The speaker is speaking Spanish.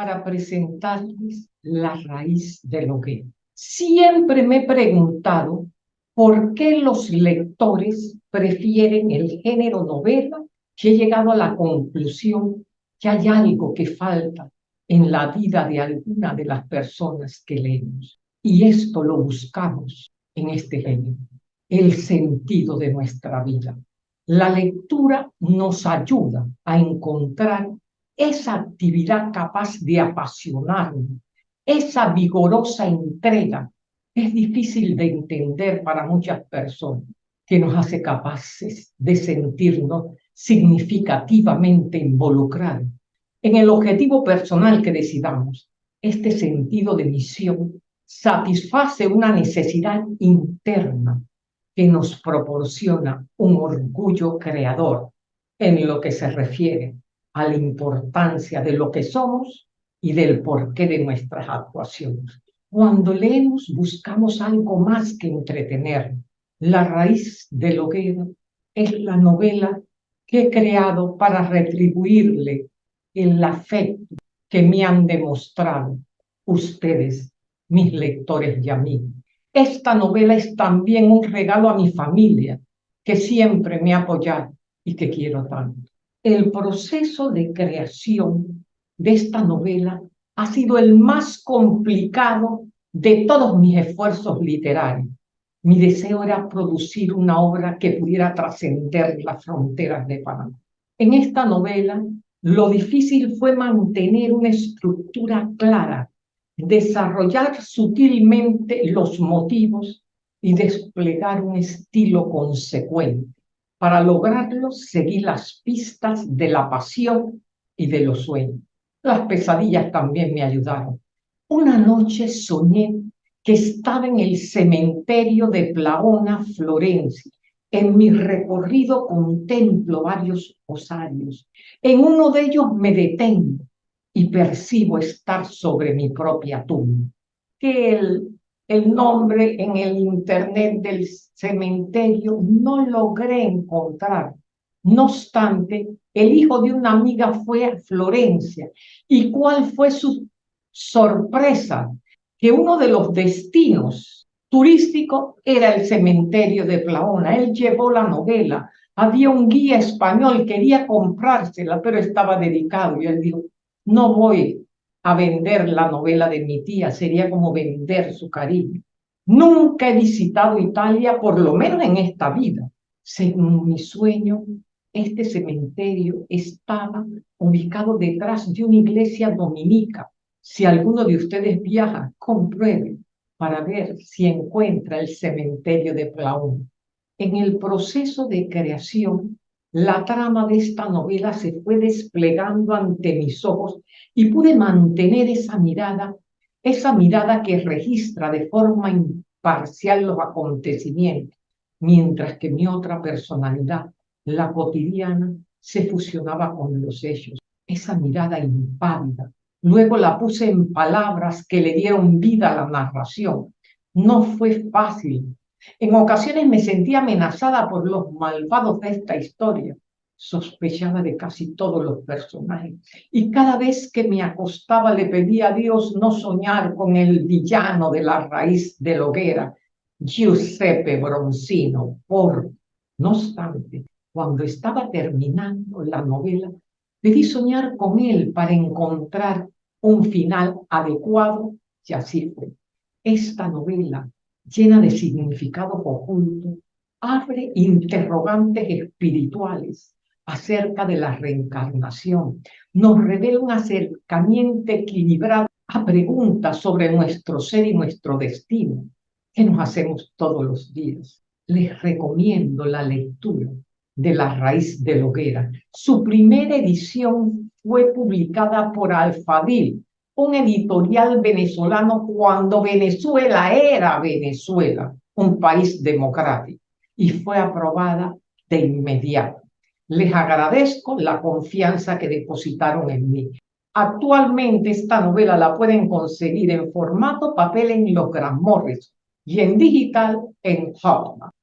para presentarles la raíz de lo que siempre me he preguntado por qué los lectores prefieren el género novela que he llegado a la conclusión que hay algo que falta en la vida de alguna de las personas que leemos. Y esto lo buscamos en este género, el sentido de nuestra vida. La lectura nos ayuda a encontrar esa actividad capaz de apasionarnos, esa vigorosa entrega. Es difícil de entender para muchas personas que nos hace capaces de sentirnos significativamente involucrados en el objetivo personal que decidamos. Este sentido de misión satisface una necesidad interna que nos proporciona un orgullo creador en lo que se refiere a la importancia de lo que somos y del porqué de nuestras actuaciones. Cuando leemos buscamos algo más que entretener. La raíz de lo que es la novela que he creado para retribuirle el afecto que me han demostrado ustedes, mis lectores y amigos. Esta novela es también un regalo a mi familia, que siempre me ha apoyado y que quiero tanto. El proceso de creación de esta novela ha sido el más complicado de todos mis esfuerzos literarios. Mi deseo era producir una obra que pudiera trascender las fronteras de Panamá. En esta novela lo difícil fue mantener una estructura clara, desarrollar sutilmente los motivos y desplegar un estilo consecuente. Para lograrlo, seguí las pistas de la pasión y de los sueños. Las pesadillas también me ayudaron. Una noche soñé que estaba en el cementerio de Plaona, Florencia, en mi recorrido contemplo varios osarios. En uno de ellos me detengo y percibo estar sobre mi propia tumba. Que el, el nombre en el internet del cementerio no logré encontrar. No obstante, el hijo de una amiga fue a Florencia. ¿Y cuál fue su sorpresa? Que uno de los destinos turístico era el cementerio de Plaona. Él llevó la novela. Había un guía español, quería comprársela, pero estaba dedicado. Y él dijo, no voy a vender la novela de mi tía, sería como vender su cariño. Nunca he visitado Italia, por lo menos en esta vida. Según mi sueño, este cementerio estaba ubicado detrás de una iglesia dominica. Si alguno de ustedes viaja, compruebe para ver si encuentra el cementerio de Plaún. En el proceso de creación, la trama de esta novela se fue desplegando ante mis ojos y pude mantener esa mirada, esa mirada que registra de forma imparcial los acontecimientos, mientras que mi otra personalidad, la cotidiana, se fusionaba con los hechos. Esa mirada impávida, Luego la puse en palabras que le dieron vida a la narración. No fue fácil. En ocasiones me sentía amenazada por los malvados de esta historia. Sospechaba de casi todos los personajes. Y cada vez que me acostaba le pedía a Dios no soñar con el villano de la raíz de la hoguera, Giuseppe Bronzino. Por, no obstante, cuando estaba terminando la novela, Debí soñar con él para encontrar un final adecuado y así fue. Esta novela, llena de significado oculto, abre interrogantes espirituales acerca de la reencarnación. Nos revela un acercamiento equilibrado a preguntas sobre nuestro ser y nuestro destino que nos hacemos todos los días. Les recomiendo la lectura de la raíz de hoguera. Su primera edición fue publicada por Alfadil, un editorial venezolano cuando Venezuela era Venezuela, un país democrático, y fue aprobada de inmediato. Les agradezco la confianza que depositaron en mí. Actualmente esta novela la pueden conseguir en formato papel en los Gran Morris y en digital en Hotmart.